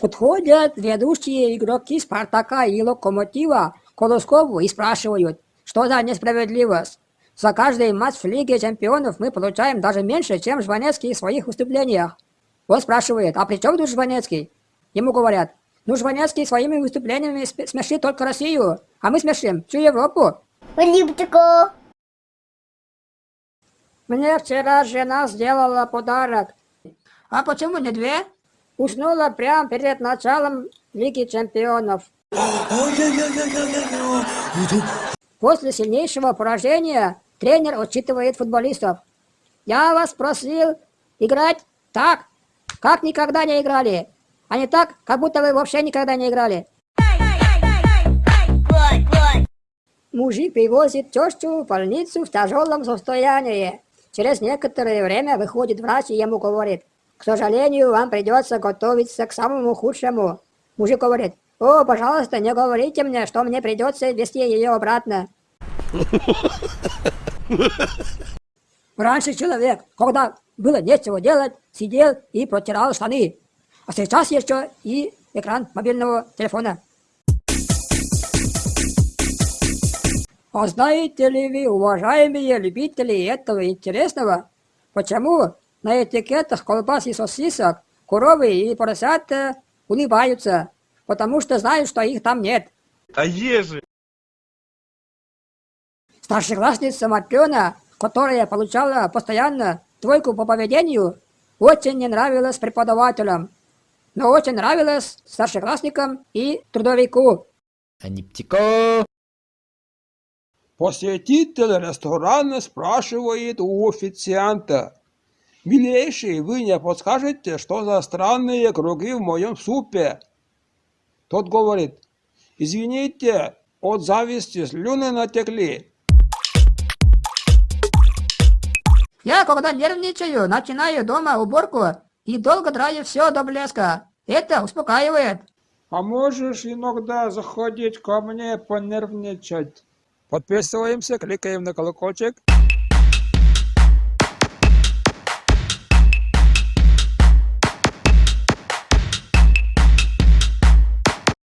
Подходят ведущие игроки Спартака и Локомотива к и спрашивают, что за несправедливость. За каждый матч в Лиге Чемпионов мы получаем даже меньше, чем Жванецкий в своих выступлениях. Он спрашивает, а при чем тут Жванецкий? Ему говорят, ну Жванецкий своими выступлениями смешит только Россию, а мы смешим всю Европу. Мне вчера жена сделала подарок. А почему не две? Уснула прямо перед началом Лиги Чемпионов. После сильнейшего поражения тренер отчитывает футболистов. Я вас просил играть так, как никогда не играли, а не так, как будто вы вообще никогда не играли. Мужик привозит тещу в больницу в тяжелом состоянии. Через некоторое время выходит врач и ему говорит, к сожалению, вам придется готовиться к самому худшему. Мужик говорит, о, пожалуйста, не говорите мне, что мне придется вести ее обратно. Раньше человек, когда было нечего делать, сидел и протирал штаны. А сейчас еще и экран мобильного телефона. А знаете ли вы, уважаемые любители этого интересного, почему на этикетах колбас и сосисок коровы и поросята улыбаются, потому что знают, что их там нет? А ежи? Старшеклассница Матрена, которая получала постоянно двойку по поведению, очень не нравилась преподавателям, но очень нравилась старшеклассникам и трудовику. Аниптико! Посетитель ресторана спрашивает у официанта. «Милейший, вы не подскажете, что за странные круги в моем супе?» Тот говорит. «Извините, от зависти слюны натекли». Я, когда нервничаю, начинаю дома уборку и долго драю все до блеска. Это успокаивает. А можешь иногда заходить ко мне понервничать? Подписываемся, кликаем на колокольчик.